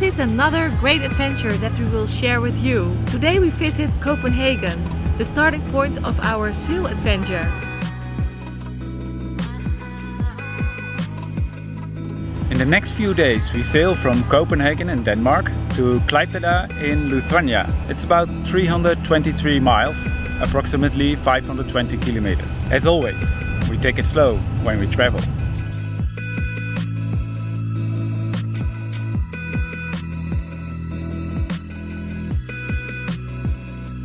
This is another great adventure that we will share with you. Today we visit Copenhagen, the starting point of our sail adventure. The next few days we sail from Copenhagen in Denmark to Klaipeda in Lithuania. It's about 323 miles, approximately 520 kilometers. As always, we take it slow when we travel.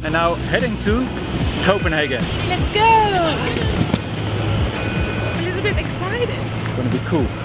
And now heading to Copenhagen. Let's go! A little bit excited. It's gonna be cool.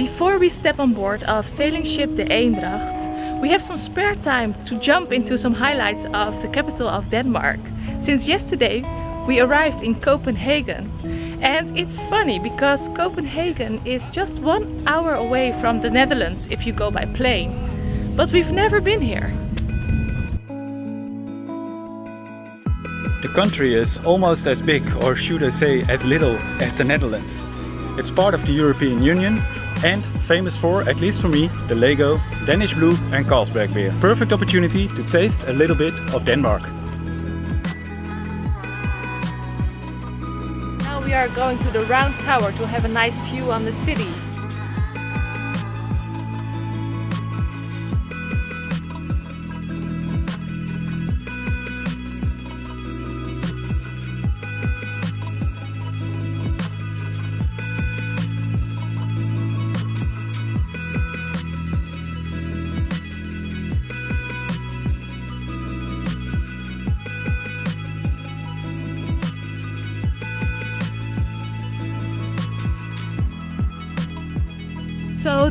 Before we step on board of sailing ship the Eendracht, we have some spare time to jump into some highlights of the capital of Denmark. Since yesterday we arrived in Copenhagen and it's funny because Copenhagen is just one hour away from the Netherlands if you go by plane. But we've never been here. The country is almost as big, or should I say as little, as the Netherlands. It's part of the European Union and famous for, at least for me, the Lego, Danish Blue and Carlsberg beer. Perfect opportunity to taste a little bit of Denmark. Now we are going to the round tower to have a nice view on the city.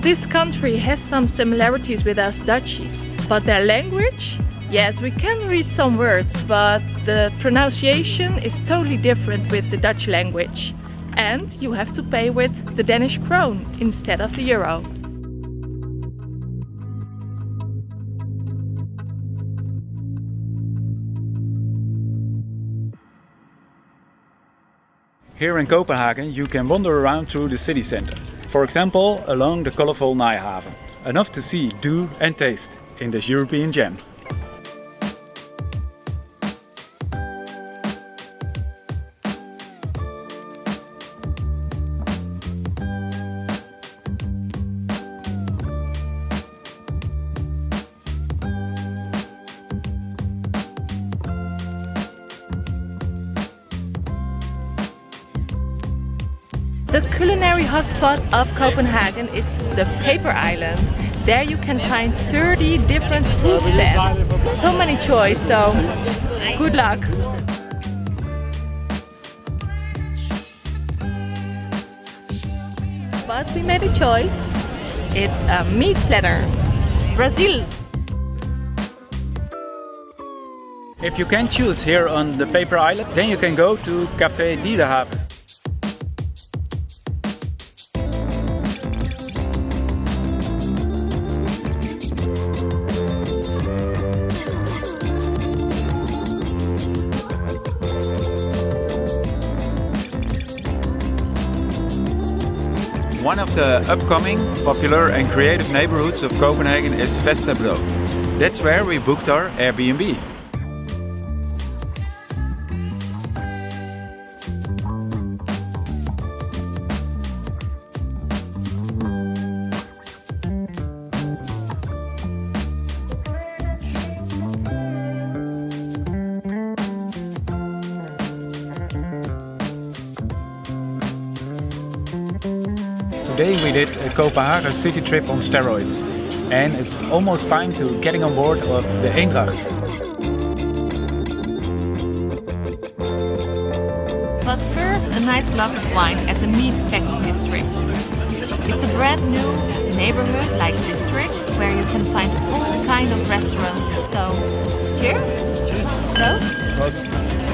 This country has some similarities with us Dutchies, but their language? Yes, we can read some words, but the pronunciation is totally different with the Dutch language. And you have to pay with the Danish krone instead of the euro. Here in Copenhagen you can wander around through the city center. For example, along the colorful Nyhavn. Enough to see, do and taste in this European gem. The culinary hotspot of Copenhagen is the Paper Island. There you can find 30 different food stands. So many choice, so good luck. But we made a choice. It's a meat platter. Brazil. If you can choose here on the Paper Island, then you can go to Café Diedehaven. One of the upcoming, popular and creative neighborhoods of Copenhagen is Vesterbro. That's where we booked our Airbnb. Today we did a Copenhagen city trip on steroids. And it's almost time to getting on board of the Eendracht. But first a nice glass of wine at the meat packing district. It's a brand new neighborhood like district where you can find all kind of restaurants. So cheers! Cheers! Prost.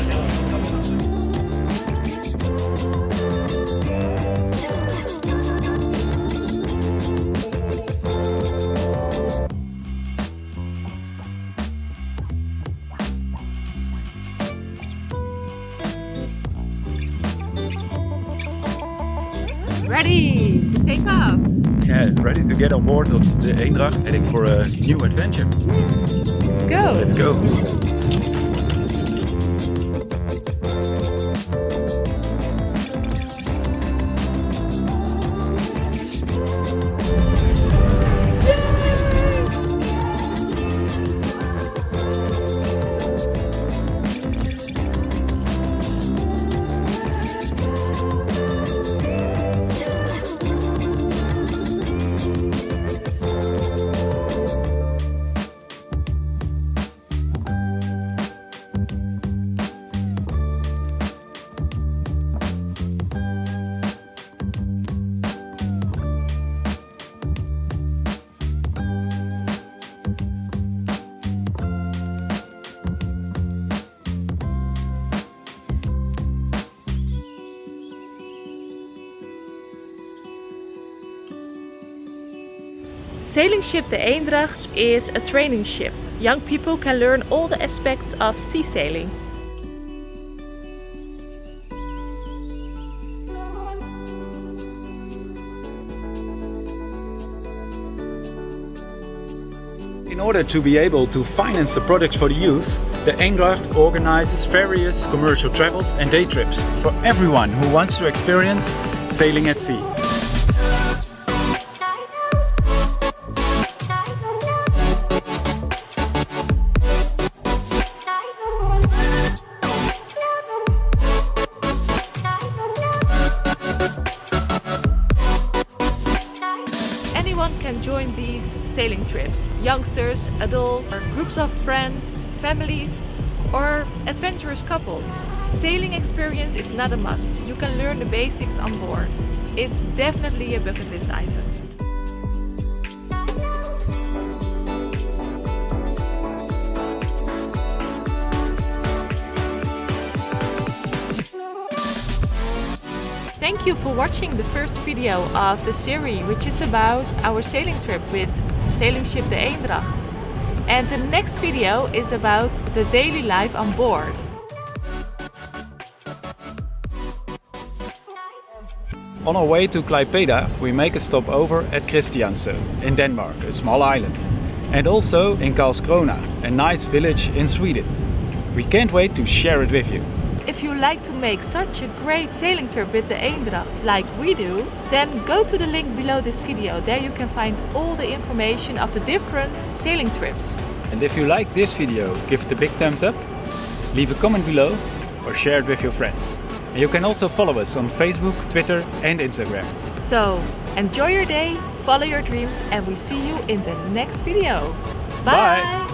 Ready to take off. Yeah, ready to get on board of the Eendracht, heading for a new adventure. Let's go. Let's go. Sailing ship the Eendracht is a training ship. Young people can learn all the aspects of sea sailing. In order to be able to finance the products for the youth, the Eendracht organizes various commercial travels and day trips for everyone who wants to experience sailing at sea. Sailing trips. Youngsters, adults, groups of friends, families or adventurous couples. Sailing experience is not a must. You can learn the basics on board. It's definitely a bucket list item. Thank you for watching the first video of the series which is about our sailing trip with sailing ship the Eendracht. And the next video is about the daily life on board. On our way to Klaipeda, we make a stopover at Christiansø in Denmark, a small island. And also in Karlskrona, a nice village in Sweden. We can't wait to share it with you. If you like to make such a great sailing trip with the Eendracht like we do, then go to the link below this video. There you can find all the information of the different sailing trips. And if you like this video, give it a big thumbs up, leave a comment below or share it with your friends. And you can also follow us on Facebook, Twitter and Instagram. So enjoy your day, follow your dreams and we see you in the next video. Bye! Bye.